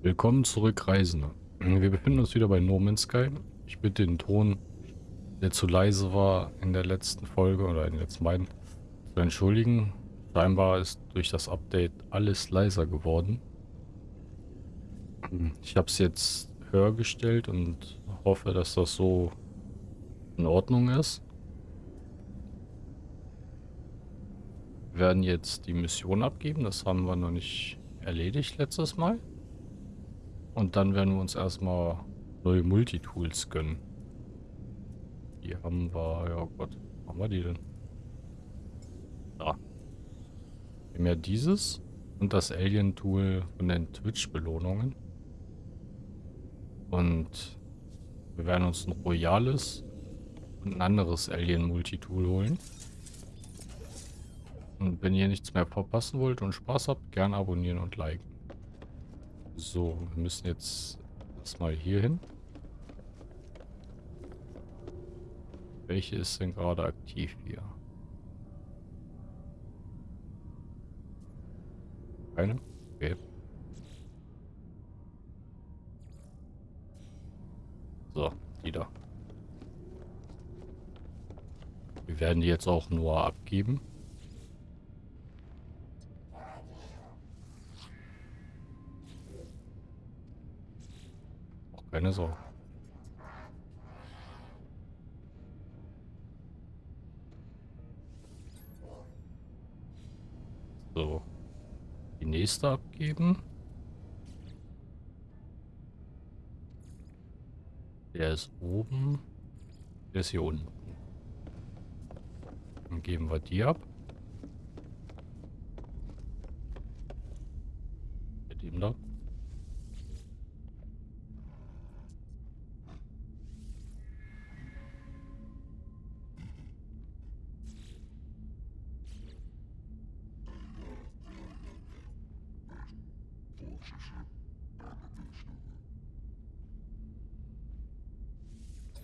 Willkommen zurück, Reisende. Wir befinden uns wieder bei No Man's Sky. Ich bitte den Ton, der zu leise war in der letzten Folge oder in den letzten beiden, zu entschuldigen. Scheinbar ist durch das Update alles leiser geworden. Ich habe es jetzt höher gestellt und hoffe, dass das so in Ordnung ist. Wir werden jetzt die Mission abgeben. Das haben wir noch nicht erledigt letztes Mal. Und dann werden wir uns erstmal neue Multitools gönnen. Die haben wir, ja Gott, haben wir die denn? Da. Wir haben ja dieses und das Alien-Tool von den Twitch-Belohnungen. Und wir werden uns ein Royales und ein anderes Alien-Multitool holen. Und wenn ihr nichts mehr verpassen wollt und Spaß habt, gerne abonnieren und liken. So, wir müssen jetzt erstmal hier hin. Welche ist denn gerade aktiv hier? Keine? Okay. So, die da. Wir werden die jetzt auch nur abgeben. Keine Sorge. So. Die nächste abgeben. Der ist oben. Der ist hier unten. Dann geben wir die ab. Mit ihm da.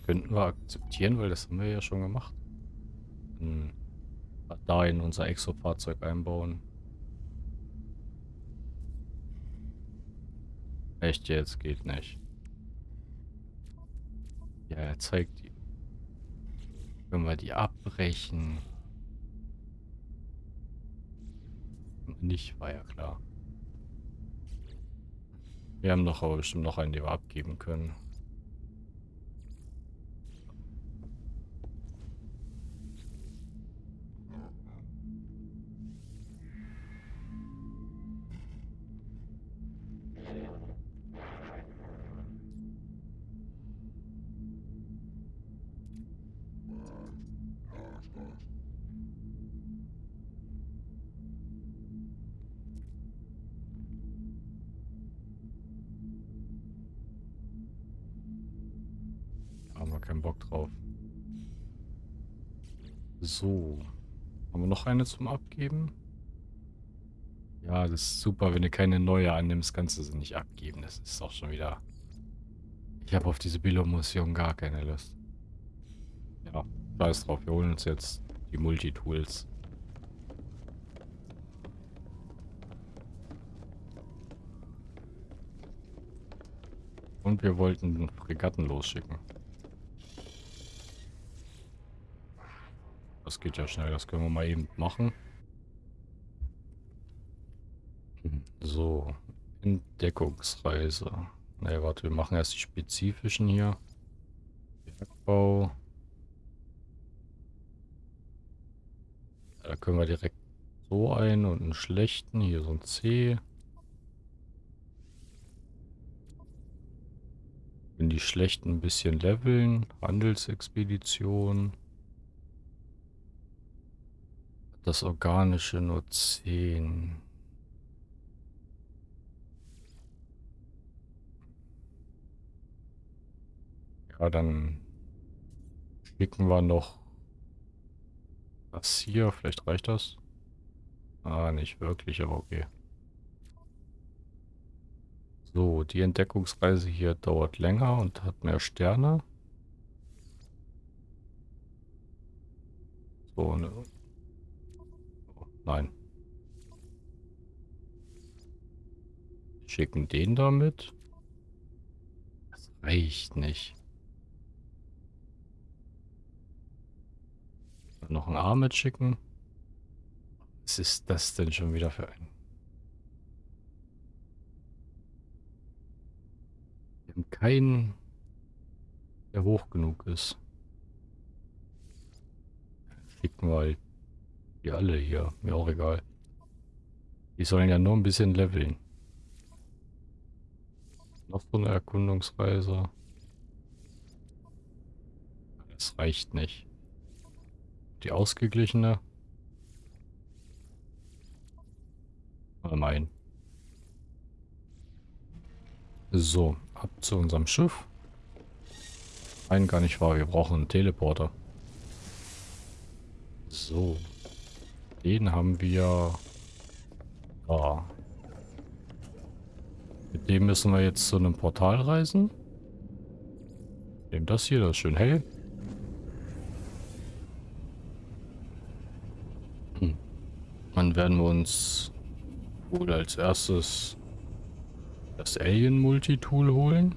Könnten wir akzeptieren, weil das haben wir ja schon gemacht. Hm. Da in unser Exo-Fahrzeug einbauen. Echt jetzt? Geht nicht. Ja, er zeigt die. Können wir die abbrechen? Nicht, war ja klar. Wir haben doch aber bestimmt noch einen, den wir abgeben können. Keinen Bock drauf. So. Haben wir noch eine zum Abgeben? Ja, das ist super, wenn du keine neue annimmst, kannst du sie nicht abgeben. Das ist auch schon wieder... Ich habe auf diese Bilo-Mission gar keine Lust. Ja, scheiß drauf. Wir holen uns jetzt die Multitools. Und wir wollten Fregatten losschicken. Geht ja schnell, das können wir mal eben machen. So, Entdeckungsreise. Ne, warte, wir machen erst die spezifischen hier. Bergbau. Ja, da können wir direkt so ein und einen schlechten. Hier so ein C. In die schlechten ein bisschen leveln. Handelsexpedition. Das Organische nur 10. Ja, dann schicken wir noch das hier. Vielleicht reicht das. Ah, nicht wirklich, aber okay. So, die Entdeckungsreise hier dauert länger und hat mehr Sterne. So, ne, Nein. Schicken den damit. Das reicht nicht. Noch ein Arm mitschicken. Was ist das denn schon wieder für ein... Wir haben keinen, der hoch genug ist. Schicken wir halt die alle hier. Mir auch egal. Die sollen ja nur ein bisschen leveln. Noch so eine Erkundungsreise. Das reicht nicht. Die ausgeglichene. Mal mein. So, ab zu unserem Schiff. Nein, gar nicht wahr. Wir brauchen einen Teleporter. So. Den haben wir da. Mit dem müssen wir jetzt zu einem Portal reisen. Nehmen das hier, das ist schön hell. Hm. Dann werden wir uns wohl als erstes das Alien Multitool holen.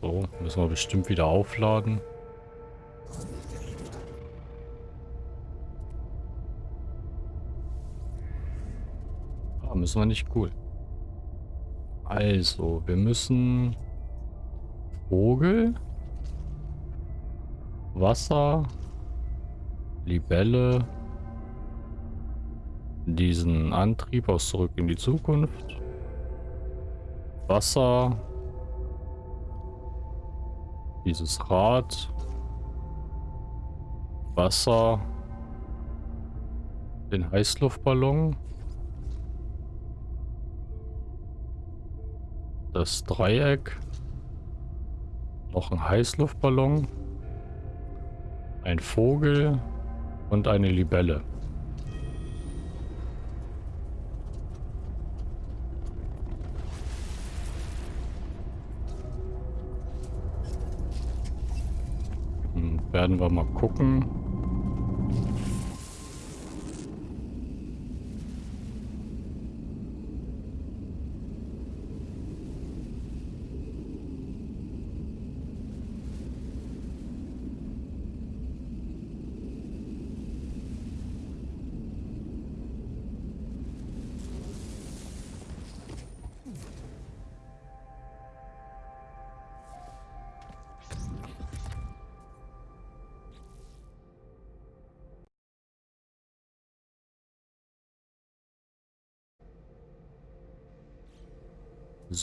So, müssen wir bestimmt wieder aufladen. Ah, müssen wir nicht. Cool. Also, wir müssen Vogel, Wasser, Libelle, diesen Antrieb aus Zurück in die Zukunft, Wasser, dieses Rad. Wasser. Den Heißluftballon. Das Dreieck. Noch ein Heißluftballon. Ein Vogel und eine Libelle. Werden wir mal gucken.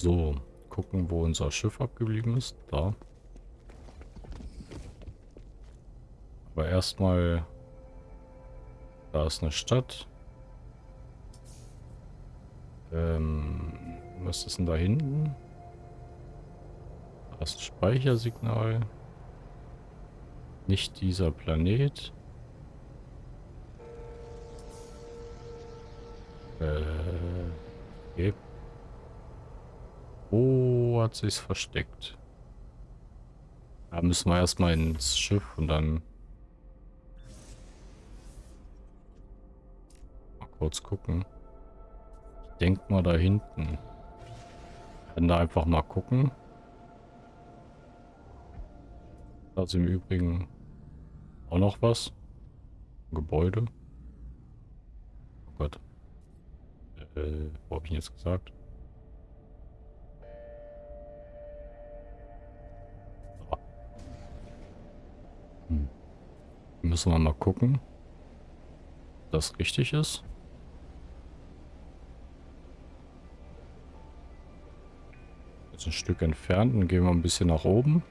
So, gucken, wo unser Schiff abgeblieben ist. Da. Aber erstmal, da ist eine Stadt. Ähm, was ist denn da hinten? Da ist ein Speichersignal. Nicht dieser Planet. Äh, okay. Wo hat sich's versteckt? Da müssen wir erstmal ins Schiff und dann mal kurz gucken. Ich denke mal da hinten. Können da einfach mal gucken. Da ist im Übrigen auch noch was. Ein Gebäude. Oh Gott. Äh, wo habe ich ihn jetzt gesagt? Müssen wir mal gucken, ob das richtig ist. Jetzt ein Stück entfernt, dann gehen wir ein bisschen nach oben.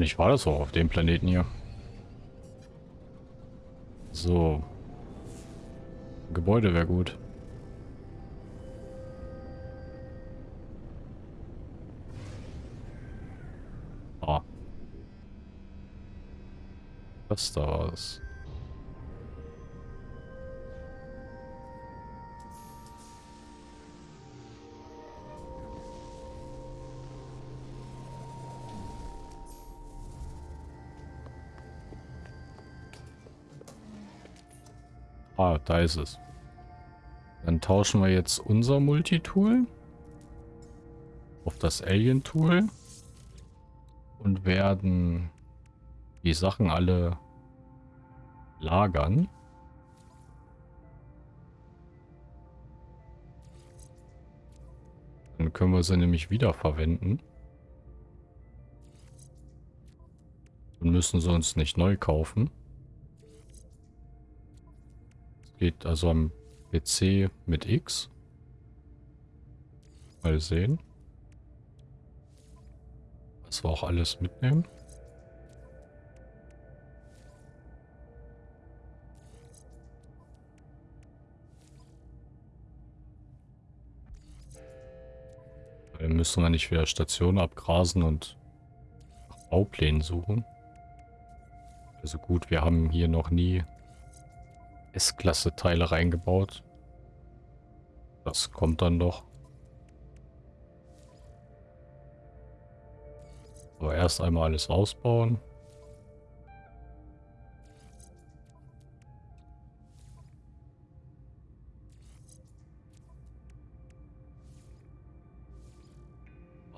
Nicht war das auch auf dem Planeten hier. So. Gebäude wäre gut. Ah. Was da was? Ah, da ist es. Dann tauschen wir jetzt unser Multitool auf das Alien-Tool und werden die Sachen alle lagern. Dann können wir sie nämlich wieder verwenden. Und müssen sie uns nicht neu kaufen. Geht also am PC mit X. Mal sehen. Was wir auch alles mitnehmen. Dann müssen wir nicht wieder Stationen abgrasen und nach Bauplänen suchen. Also gut, wir haben hier noch nie S-Klasse-Teile reingebaut. Das kommt dann doch. Aber erst einmal alles ausbauen.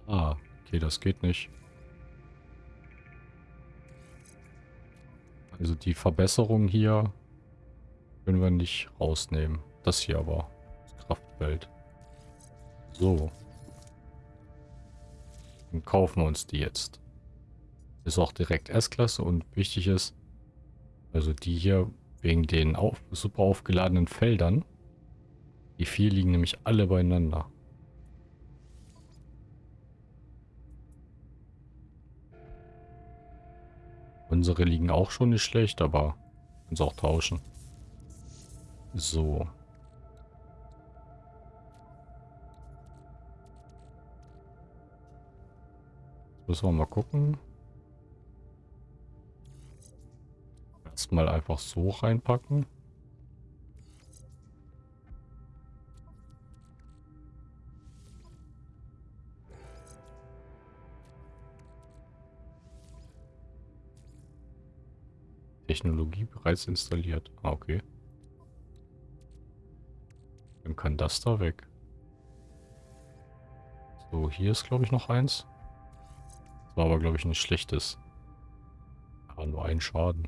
Ah, okay, das geht nicht. Also die Verbesserung hier können wir nicht rausnehmen. Das hier aber. Das Kraftfeld. So. Dann kaufen wir uns die jetzt. Ist auch direkt S-Klasse und wichtig ist, also die hier wegen den auf, super aufgeladenen Feldern. Die vier liegen nämlich alle beieinander. Unsere liegen auch schon nicht schlecht, aber können sie auch tauschen. So. Müssen wir mal gucken. Erstmal einfach so reinpacken. Technologie bereits installiert. Ah, okay. Dann kann das da weg. So, hier ist glaube ich noch eins. Das war aber glaube ich nicht schlechtes. Aber nur ein Schaden.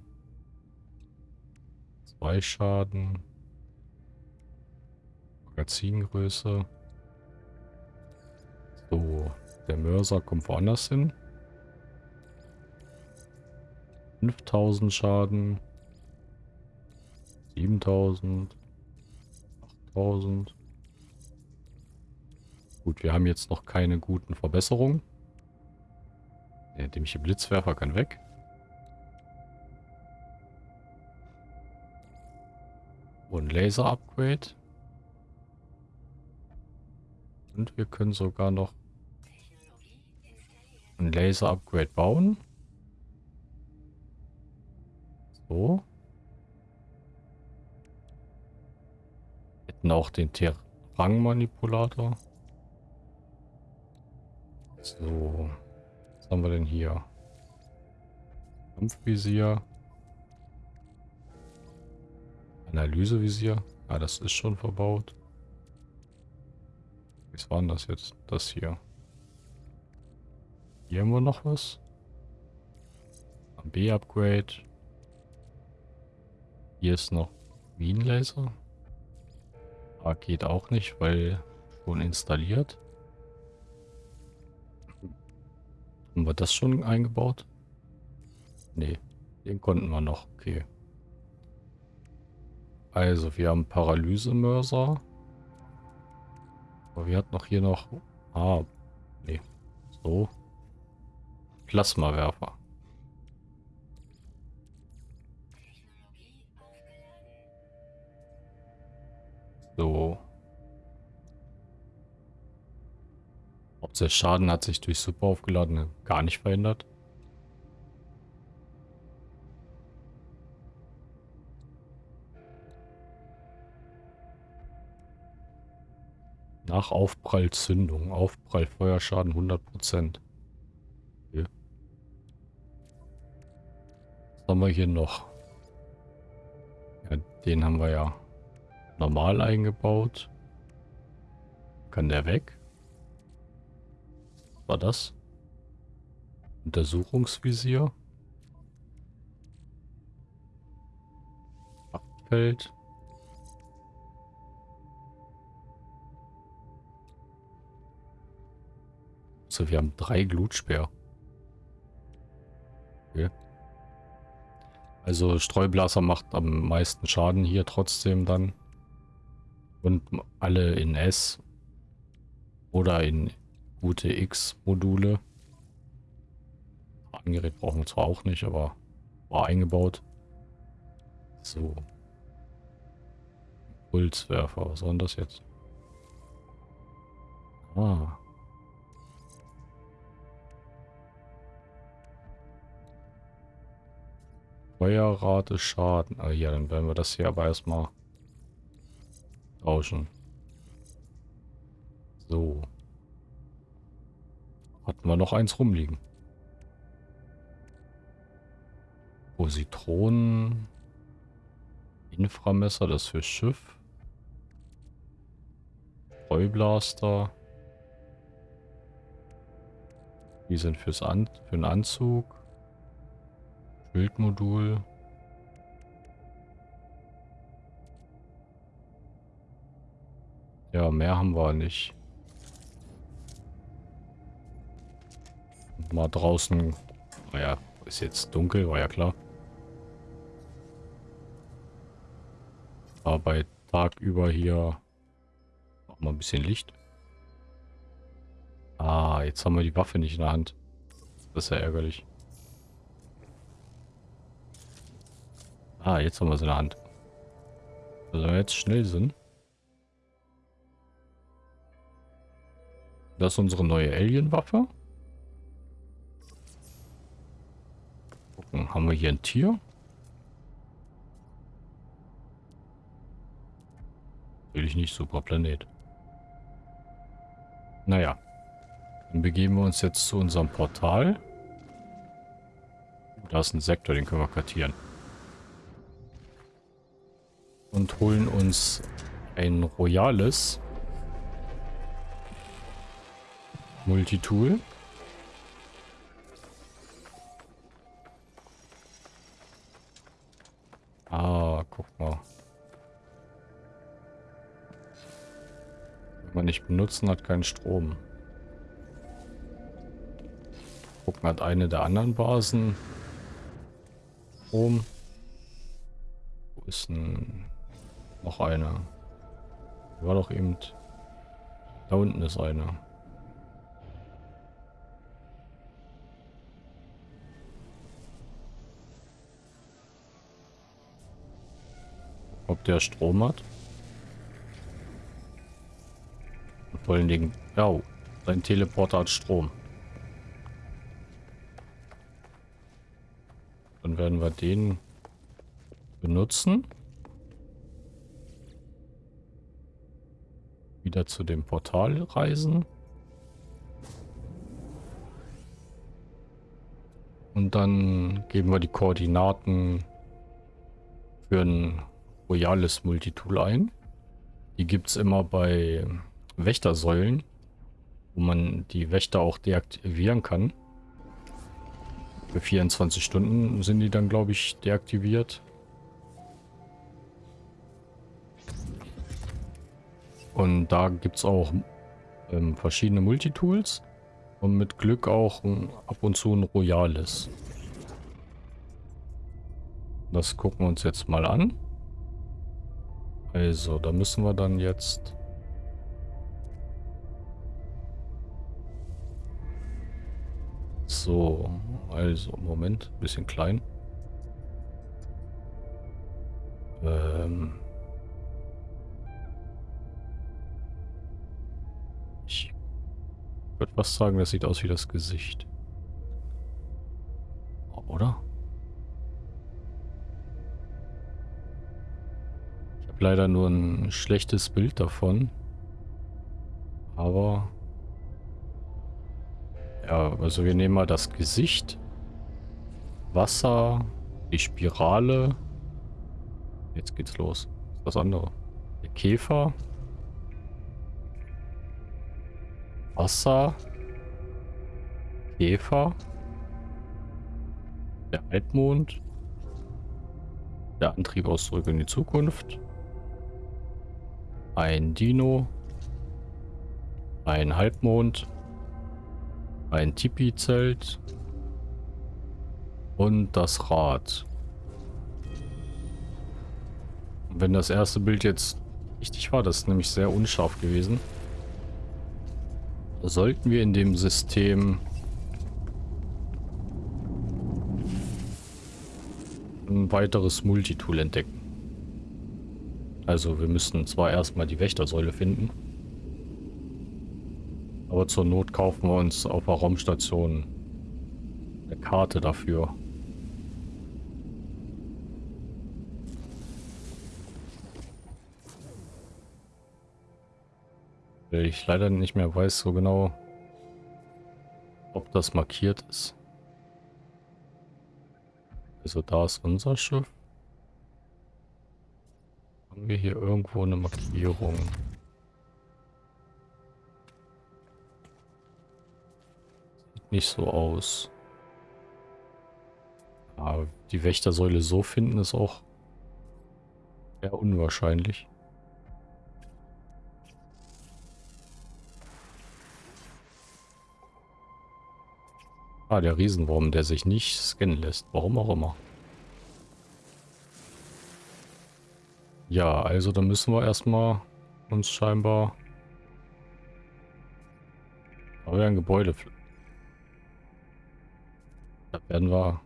Zwei Schaden. Magazingröße. So, der Mörser kommt woanders hin. 5000 Schaden. 7000. 8000. Gut, wir haben jetzt noch keine guten Verbesserungen. Der dämliche Blitzwerfer kann weg. Und Laser-Upgrade. Und wir können sogar noch ein Laser-Upgrade bauen. So. Hätten auch den Terang-Manipulator. So. Was haben wir denn hier? Kampfvisier. Analysevisier. Ah, das ist schon verbaut. Was war denn das jetzt? Das hier. Hier haben wir noch was. B-Upgrade. Hier ist noch Wien-Laser. Ah, geht auch nicht, weil schon installiert. Haben wir das schon eingebaut? Nee, den konnten wir noch. Okay. Also, wir haben Paralysemörser. Aber wir hatten noch hier noch... Ah, nee. So. Plasmawerfer. So. Ob der Schaden hat sich durch super aufgeladene gar nicht verändert. Nach Aufprallzündung. Aufprallfeuerschaden 100%. Okay. Was haben wir hier noch? Ja, den haben wir ja normal eingebaut. Kann der weg? Was war das? Untersuchungsvisier. Abfeld. So, wir haben drei Glutspeer. Okay. Also Streublaser macht am meisten Schaden hier trotzdem dann. Und alle in S oder in gute X-Module. Angerät brauchen wir zwar auch nicht, aber war eingebaut. So. Pulswerfer, was soll denn das jetzt? Ah. Feuerrate Schaden. Ah ja, dann werden wir das hier aber erstmal tauschen. So. Hatten wir noch eins rumliegen. Positronen. Inframesser, das für Schiff. Streublaster. Die sind fürs An für den Anzug. Bildmodul. Ja, mehr haben wir nicht. Mal draußen. Naja, ist jetzt dunkel, war ja klar. Aber bei Tag über hier noch mal ein bisschen Licht. Ah, jetzt haben wir die Waffe nicht in der Hand. Das ist ja ärgerlich. Ah, jetzt haben wir sie in der Hand. Also jetzt schnell sind. Das ist unsere neue Alien-Waffe. Gucken, haben wir hier ein Tier? Will ich nicht, super Planet. Naja. Dann begeben wir uns jetzt zu unserem Portal. Da ist ein Sektor, den können wir kartieren und holen uns ein royales Multitool. Ah, guck mal. Wenn man nicht benutzen, hat keinen Strom. Gucken, hat eine der anderen Basen Strom. Wo ist ein noch eine. War doch eben... Da unten ist eine. Ob der Strom hat? vor allen Dingen... Ja, sein Teleporter hat Strom. Dann werden wir den benutzen. wieder zu dem Portal reisen. Und dann geben wir die Koordinaten für ein royales Multitool ein. Die gibt es immer bei Wächtersäulen, wo man die Wächter auch deaktivieren kann. Für 24 Stunden sind die dann, glaube ich, deaktiviert. Und da gibt es auch ähm, verschiedene Multitools und mit Glück auch um, ab und zu ein Royales. Das gucken wir uns jetzt mal an. Also, da müssen wir dann jetzt... So, also, Moment, bisschen klein. Ähm... würde was sagen, das sieht aus wie das Gesicht. Oder? Habe leider nur ein schlechtes Bild davon. Aber... Ja, also wir nehmen mal das Gesicht. Wasser. Die Spirale. Jetzt geht's los. Das andere. Der Käfer. Wasser. Käfer. Der Altmond. Der Antrieb aus Zurück in die Zukunft. Ein Dino. Ein Halbmond. Ein Tipi-Zelt. Und das Rad. wenn das erste Bild jetzt richtig war, das ist nämlich sehr unscharf gewesen, sollten wir in dem System ein weiteres Multitool entdecken. Also wir müssen zwar erstmal die Wächtersäule finden, aber zur Not kaufen wir uns auf der Raumstation eine Karte dafür. Ich leider nicht mehr weiß so genau, ob das markiert ist. Also da ist unser Schiff. Haben wir hier irgendwo eine Markierung? Sieht nicht so aus. Aber die Wächtersäule so finden ist auch eher unwahrscheinlich. Ah, der Riesenwurm, der sich nicht scannen lässt. Warum auch immer. Ja, also dann müssen wir erstmal uns scheinbar... Aber wir ein Gebäude... Da werden wir...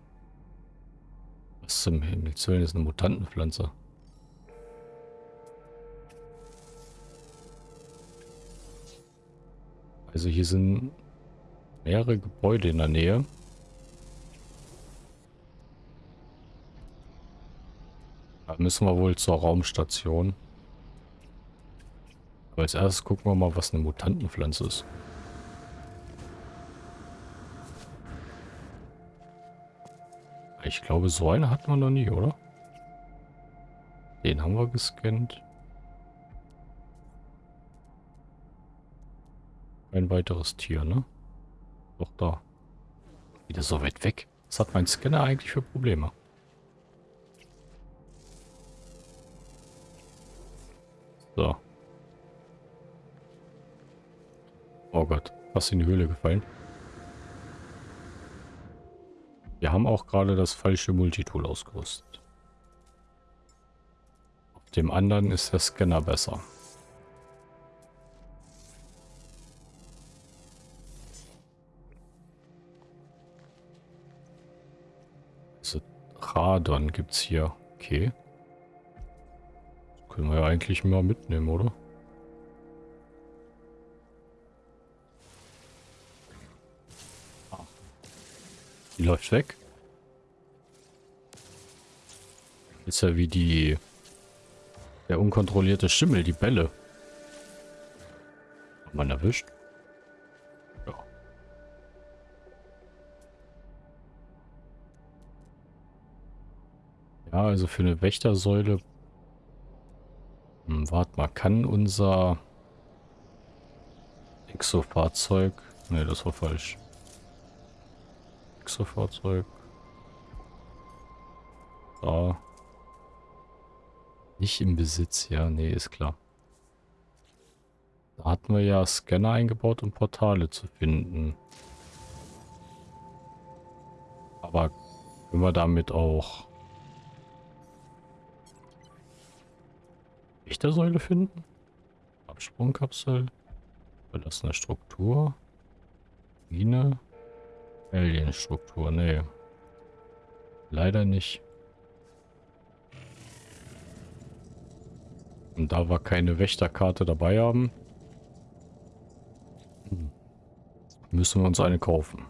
Was zum Himmels Willen ist eine Mutantenpflanze? Also hier sind mehrere Gebäude in der Nähe. Da müssen wir wohl zur Raumstation. Aber als erstes gucken wir mal, was eine Mutantenpflanze ist. Ich glaube, so eine hatten wir noch nie, oder? Den haben wir gescannt. Ein weiteres Tier, ne? Doch da. Wieder so weit weg. Was hat mein Scanner eigentlich für Probleme? So. Oh Gott, fast in die Höhle gefallen. Wir haben auch gerade das falsche Multitool ausgerüstet. Auf dem anderen ist der Scanner besser. Radon gibt es hier. Okay. Können wir ja eigentlich mal mitnehmen, oder? Die läuft weg. Ist ja wie die... Der unkontrollierte Schimmel, die Bälle. Hat man erwischt? Ja, also für eine Wächtersäule. Hm, warte mal, kann unser Exo-Fahrzeug... Ne, das war falsch. Exo-Fahrzeug. Da. Nicht im Besitz, ja, nee, ist klar. Da hatten wir ja Scanner eingebaut, um Portale zu finden. Aber können wir damit auch Lichtersäule finden? Absprungkapsel. Verlassene Struktur. Mine. Alien-Struktur. Nee. Leider nicht. Und da wir keine Wächterkarte dabei haben, müssen wir uns eine kaufen.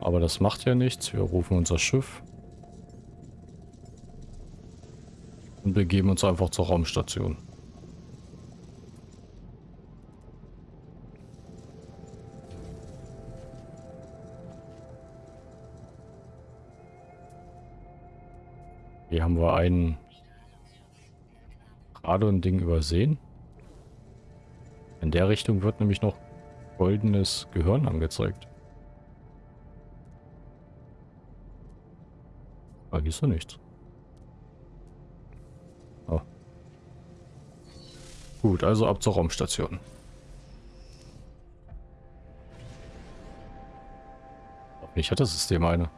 Aber das macht ja nichts. Wir rufen unser Schiff. Und begeben uns einfach zur Raumstation. Hier haben wir einen gerade ein Ding übersehen. In der Richtung wird nämlich noch goldenes Gehirn angezeigt. Ah, da ist ja nichts. Gut, also ab zur Raumstation. Ich hatte das System eine.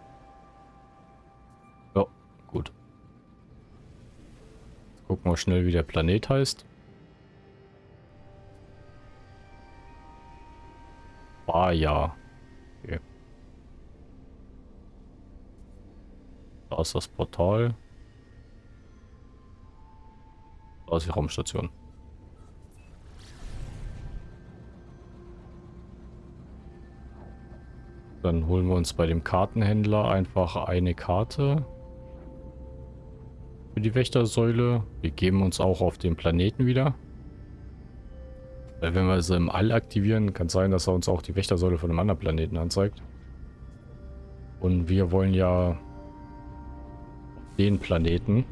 Ja, gut. Jetzt gucken wir schnell, wie der Planet heißt. War ja. Okay. Da ist das Portal. Da ist die Raumstation. Dann holen wir uns bei dem Kartenhändler einfach eine Karte für die Wächtersäule. Wir geben uns auch auf den Planeten wieder. Weil wenn wir sie im All aktivieren, kann es sein, dass er uns auch die Wächtersäule von einem anderen Planeten anzeigt. Und wir wollen ja den Planeten.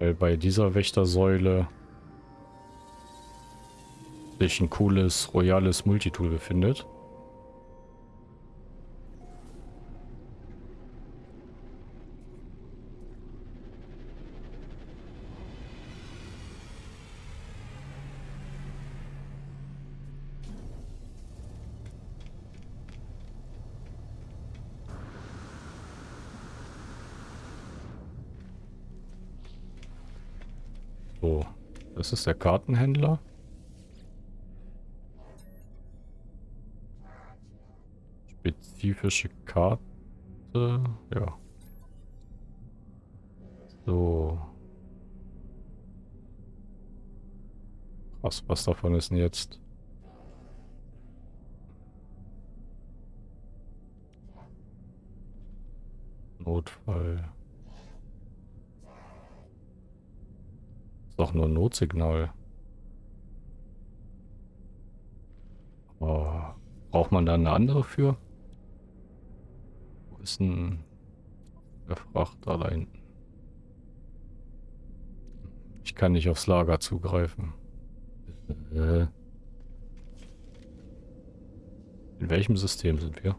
Weil bei dieser Wächtersäule sich ein cooles, royales Multitool befindet. So, das ist der Kartenhändler. Spezifische Karte. Ja. So. Krass, was davon ist denn jetzt? Notfall. Ist doch nur ein Notsignal. Oh, braucht man da eine andere für? Ist ein Frachter da hinten. Ich kann nicht aufs Lager zugreifen. Äh. In welchem System sind wir?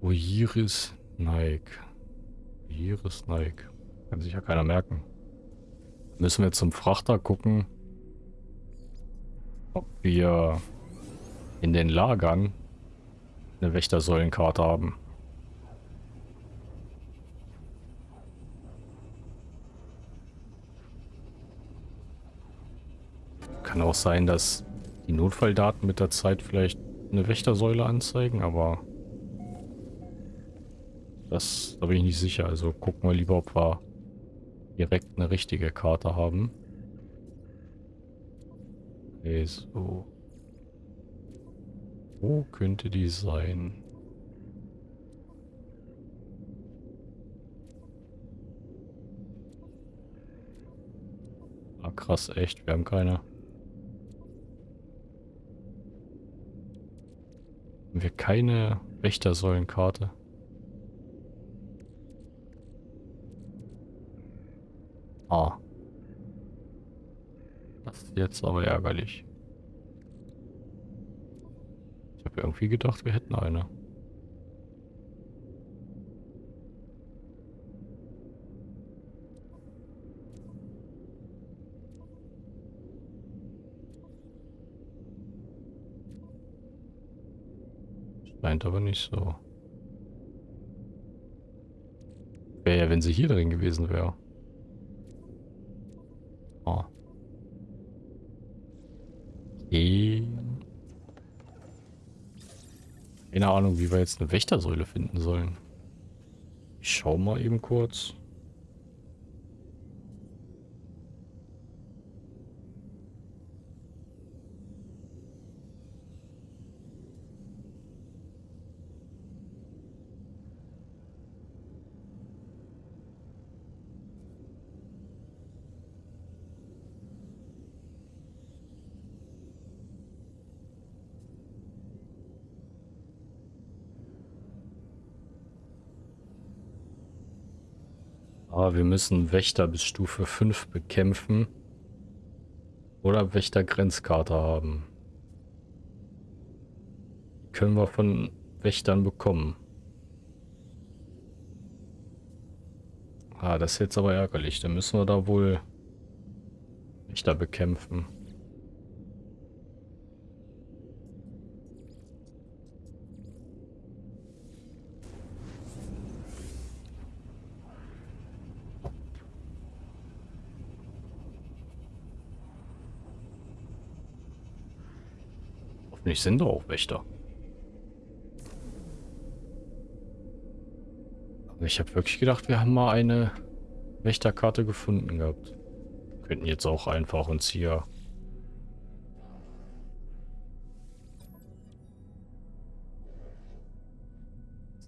Oiris Nike. Oiris Nike. Kann sich ja keiner merken. Müssen wir zum Frachter gucken, ob wir in den Lagern eine Wächtersäulenkarte haben. Kann auch sein, dass die Notfalldaten mit der Zeit vielleicht eine Wächtersäule anzeigen, aber das da bin ich nicht sicher. Also gucken wir lieber, ob wir direkt eine richtige Karte haben. Okay, so. Wo könnte die sein? Ah, krass, echt. Wir haben keine. Haben wir keine Wächtersäulenkarte? Ah. Das ist jetzt aber ärgerlich habe irgendwie gedacht, wir hätten eine. Scheint aber nicht so. Wäre ja, wenn sie hier drin gewesen wäre. Ah. Okay. Keine Ahnung, wie wir jetzt eine Wächtersäule finden sollen. Ich schau mal eben kurz. Ah, wir müssen Wächter bis Stufe 5 bekämpfen. Oder Wächter-Grenzkarte haben. Die können wir von Wächtern bekommen. Ah, das ist jetzt aber ärgerlich. Dann müssen wir da wohl Wächter bekämpfen. Hoffentlich sind doch auch Wächter. Ich habe wirklich gedacht, wir haben mal eine Wächterkarte gefunden gehabt. Wir könnten jetzt auch einfach uns hier...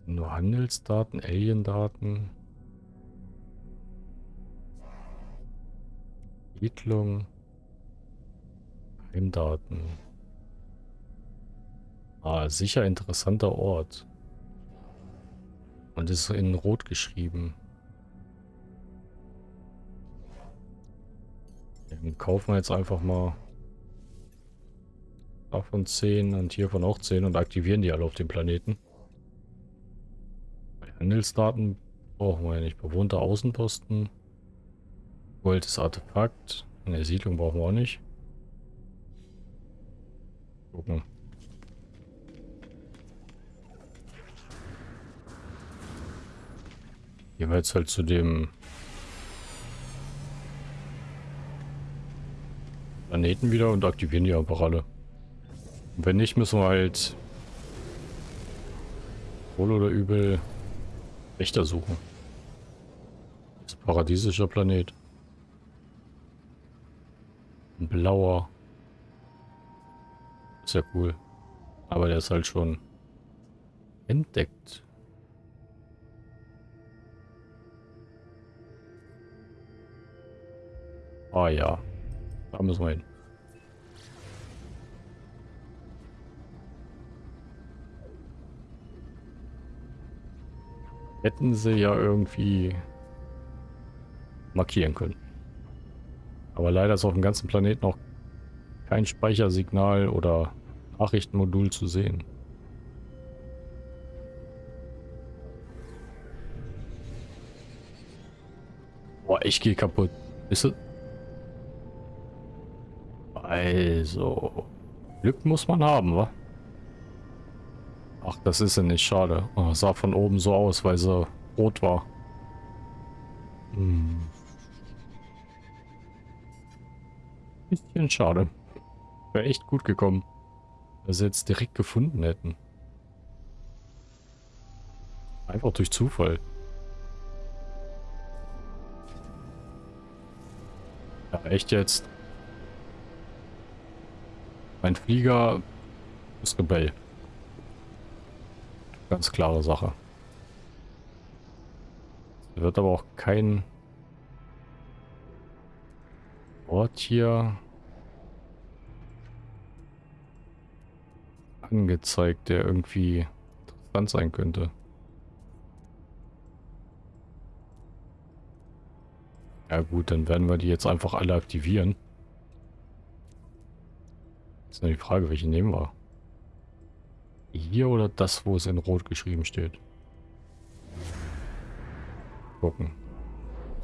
Nur Handelsdaten, Aliendaten. Siedlung. Heimdaten. Ah, sicher interessanter Ort. Und ist in Rot geschrieben. Dann kaufen wir jetzt einfach mal davon 10 und hiervon auch 10 und aktivieren die alle auf dem Planeten. Handelsdaten brauchen wir ja nicht. Bewohnter Außenposten. Wolltes Artefakt. Eine Siedlung brauchen wir auch nicht. Gucken. Gehen wir jetzt halt zu dem Planeten wieder und aktivieren die einfach. Und wenn nicht, müssen wir halt wohl oder übel Wächter suchen. Das ist ein paradiesischer Planet. Ein blauer. Ist ja cool. Aber der ist halt schon entdeckt. Ah ja. Da müssen wir hin. Hätten sie ja irgendwie markieren können. Aber leider ist auf dem ganzen Planeten noch kein Speichersignal oder Nachrichtenmodul zu sehen. Boah, ich gehe kaputt. Ist es? Also, Glück muss man haben, wa? Ach, das ist ja nicht schade. Oh, sah von oben so aus, weil sie rot war. Hm. Bisschen schade. Wäre echt gut gekommen. Wenn sie jetzt direkt gefunden hätten. Einfach durch Zufall. Ja, echt jetzt. Mein Flieger ist Rebell. Ganz klare Sache. Es wird aber auch kein Ort hier angezeigt, der irgendwie interessant sein könnte. Ja gut, dann werden wir die jetzt einfach alle aktivieren. Ist nur die Frage, welche nehmen wir? Hier oder das, wo es in Rot geschrieben steht? Gucken.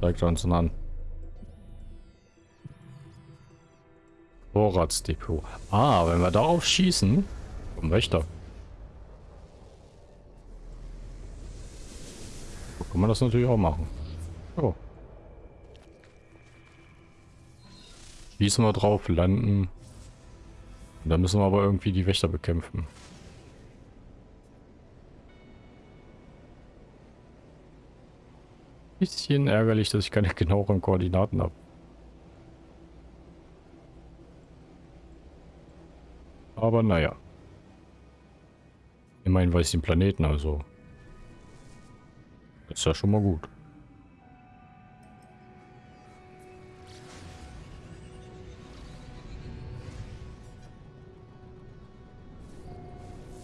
Zeigt uns an. Vorratsdepot. Ah, wenn wir darauf schießen, kommen Wächter. So kann man das natürlich auch machen. Oh. Schießen wir drauf, landen. Da müssen wir aber irgendwie die Wächter bekämpfen. Bisschen ärgerlich, dass ich keine genaueren Koordinaten habe. Aber naja. Immerhin weiß ich den Planeten, also. Ist ja schon mal gut.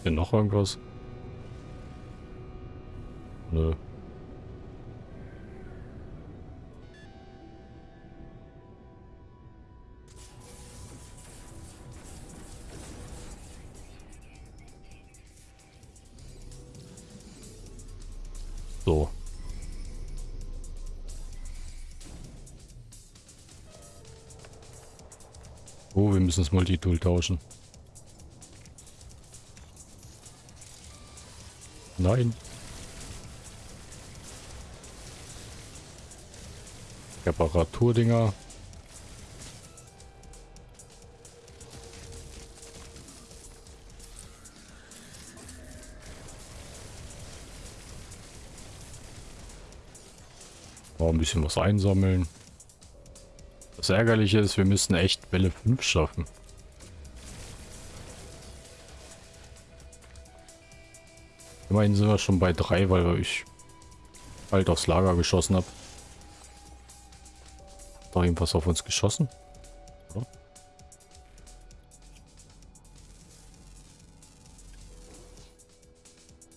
Hier noch irgendwas? Nö. So. Oh, wir müssen das Multitool tauschen. Nein. Reparaturdinger. Oh, ein bisschen was einsammeln. Das Ärgerliche ist, wir müssen echt Welle 5 schaffen. Immerhin sind wir schon bei 3, weil ich halt aufs Lager geschossen habe. Doch irgendwas auf uns geschossen? Wo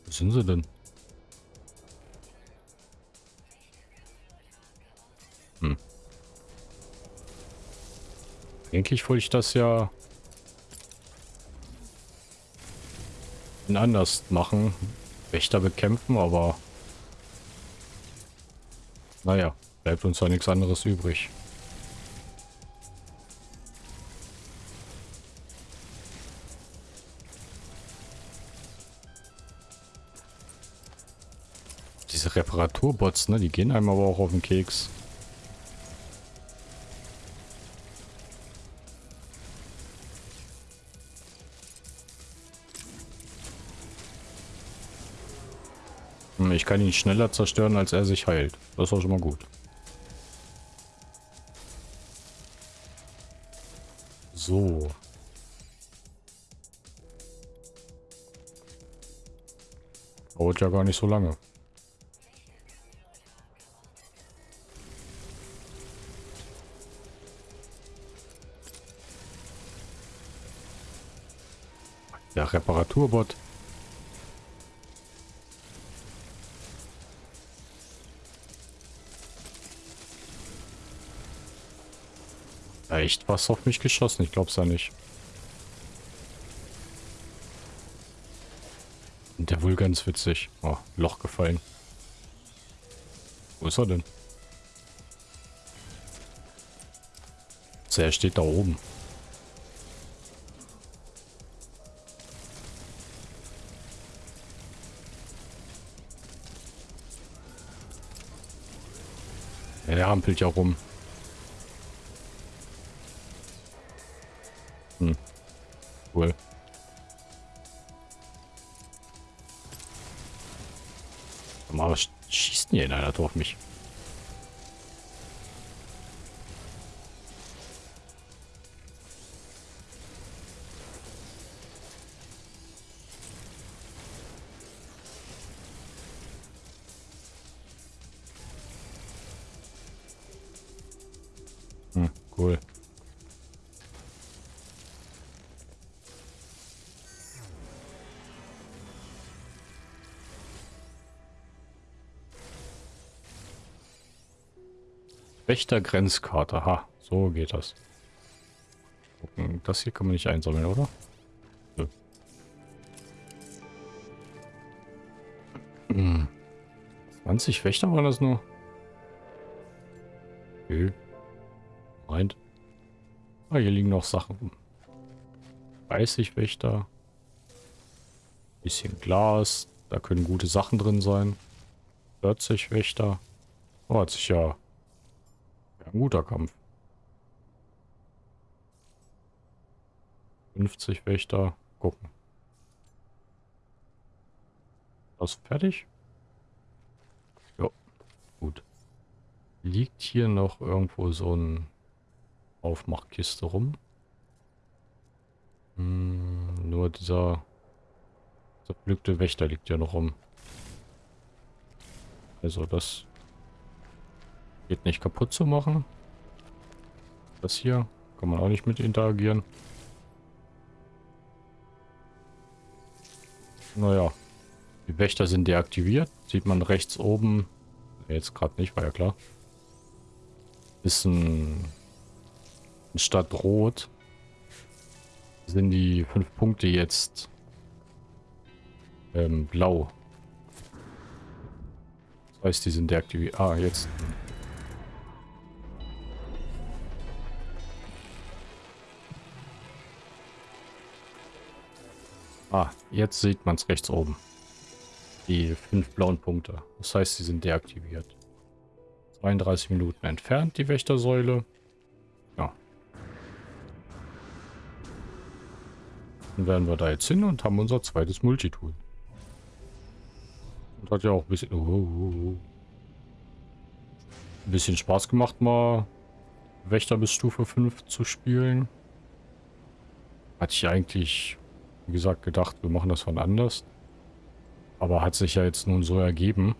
sind sie denn? Hm. Eigentlich wollte ich das ja anders machen. Wächter bekämpfen, aber naja, bleibt uns ja nichts anderes übrig. Diese Reparaturbots, ne, die gehen einem aber auch auf den Keks. Ich kann ihn schneller zerstören, als er sich heilt. Das auch schon mal gut. So. Dauert ja gar nicht so lange. Der Reparaturbot. Echt was auf mich geschossen? Ich glaub's ja nicht. Und der wohl ganz witzig. Oh, Loch gefallen. Wo ist er denn? er steht da oben. Der hampelt ja rum. Schießt denn hier in einer auf mich? Hm, cool. Wächtergrenzkarte. Ha, so geht das. Gucken. Das hier kann man nicht einsammeln, oder? Nö. Hm. 20 Wächter waren das nur? Nö. Meint. Ah, hier liegen noch Sachen rum. 30 Wächter. Bisschen Glas. Da können gute Sachen drin sein. 40 Wächter. Oh, hat sich ja ein guter Kampf. 50 Wächter. Gucken. Das fertig? Ja, gut. Liegt hier noch irgendwo so ein Aufmachkiste rum? Hm, nur dieser zerpflückte Wächter liegt ja noch rum. Also das Geht nicht kaputt zu machen. Das hier kann man auch nicht mit interagieren. Naja, die Wächter sind deaktiviert. Sieht man rechts oben. Jetzt gerade nicht, war ja klar. Ist ein, statt rot sind die fünf Punkte jetzt ähm, blau. Das heißt, die sind deaktiviert. Ah, jetzt. Ah, jetzt sieht man es rechts oben. Die fünf blauen Punkte. Das heißt, sie sind deaktiviert. 32 Minuten entfernt, die Wächtersäule. Ja. Dann werden wir da jetzt hin und haben unser zweites Multitool. Und hat ja auch ein bisschen, oh, oh, oh. ein bisschen Spaß gemacht, mal Wächter bis Stufe 5 zu spielen. Hatte ich eigentlich wie gesagt, gedacht, wir machen das von anders. Aber hat sich ja jetzt nun so ergeben.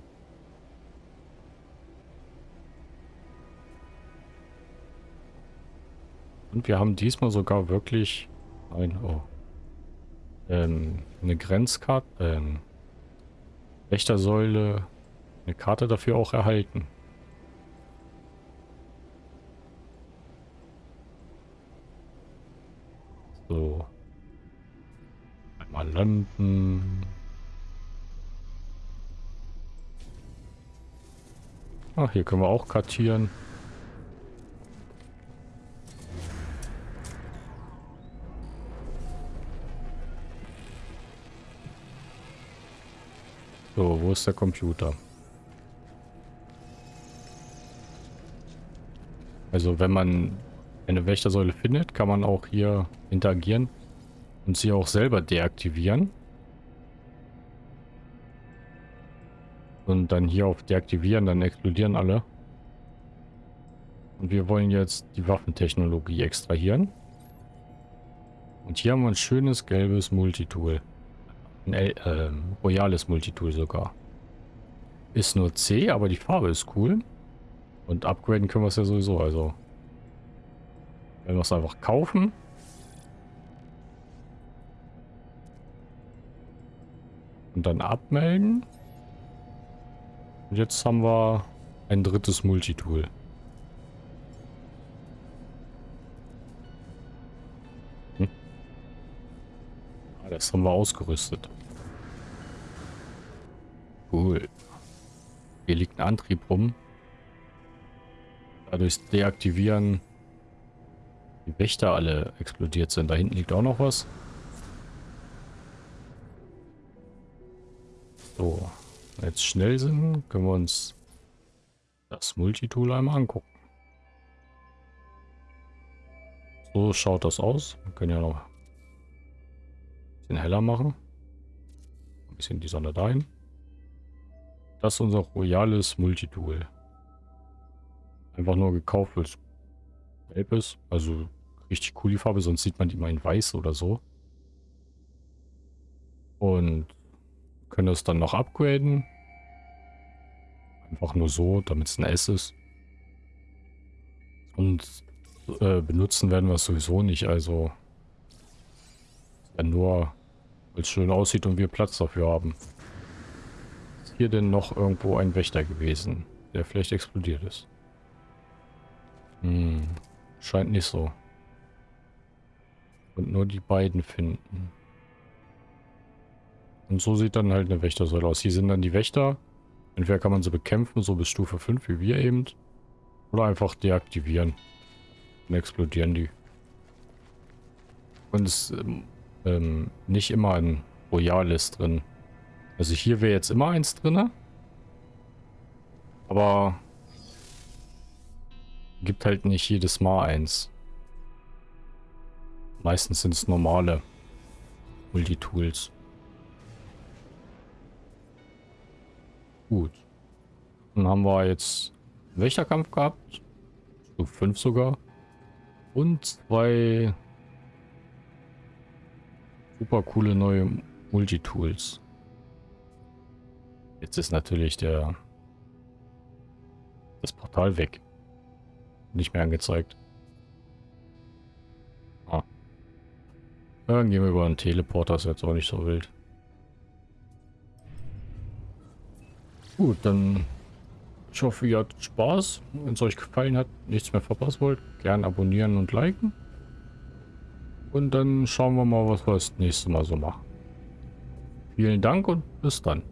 Und wir haben diesmal sogar wirklich ein, oh, ähm, eine Grenzkarte, ähm, Wächtersäule, eine Karte dafür auch erhalten. So. Mal landen. Ach, hier können wir auch kartieren. So, wo ist der Computer? Also wenn man eine Wächtersäule findet, kann man auch hier interagieren. Und sie auch selber deaktivieren. Und dann hier auf deaktivieren, dann explodieren alle. Und wir wollen jetzt die Waffentechnologie extrahieren. Und hier haben wir ein schönes gelbes Multitool. Ein äh, royales Multitool sogar. Ist nur C, aber die Farbe ist cool. Und upgraden können wir es ja sowieso, also. Wenn wir es einfach kaufen. Und dann abmelden. Und jetzt haben wir ein drittes Multitool. Hm? Ah, das haben wir ausgerüstet. Cool. Hier liegt ein Antrieb rum. Dadurch deaktivieren die Wächter alle explodiert sind. Da hinten liegt auch noch was. So, jetzt schnell sind, können wir uns das Multitool einmal angucken. So schaut das aus. Wir können ja noch ein bisschen heller machen. Ein bisschen die Sonne dahin. Das ist unser royales Multitool. Einfach nur gekauft, weil es gelb ist. Also richtig cool die Farbe, sonst sieht man die mal in weiß oder so. Und können das dann noch upgraden. Einfach nur so, damit es ein S ist. Und äh, benutzen werden wir es sowieso nicht, also ja nur, weil es schön aussieht und wir Platz dafür haben. Ist hier denn noch irgendwo ein Wächter gewesen, der vielleicht explodiert ist? Hm, scheint nicht so. Und nur die beiden finden. Und so sieht dann halt eine Wächtersäule aus. Hier sind dann die Wächter. Entweder kann man sie bekämpfen, so bis Stufe 5, wie wir eben. Oder einfach deaktivieren. Dann explodieren die. Und es ähm, ähm, nicht immer ein Royal ist drin. Also hier wäre jetzt immer eins drin. Aber gibt halt nicht jedes Mal eins. Meistens sind es normale Multitools. Gut. Dann haben wir jetzt Wächterkampf gehabt. Stufe 5 sogar. Und zwei super coole neue Multitools. Jetzt ist natürlich der das Portal weg. Nicht mehr angezeigt. Ah. Dann gehen wir über einen Teleporter, ist jetzt auch nicht so wild. Gut, dann ich hoffe, ihr hattet Spaß. Wenn es euch gefallen hat, nichts mehr verpassen wollt, gern abonnieren und liken. Und dann schauen wir mal, was wir das nächste Mal so machen. Vielen Dank und bis dann.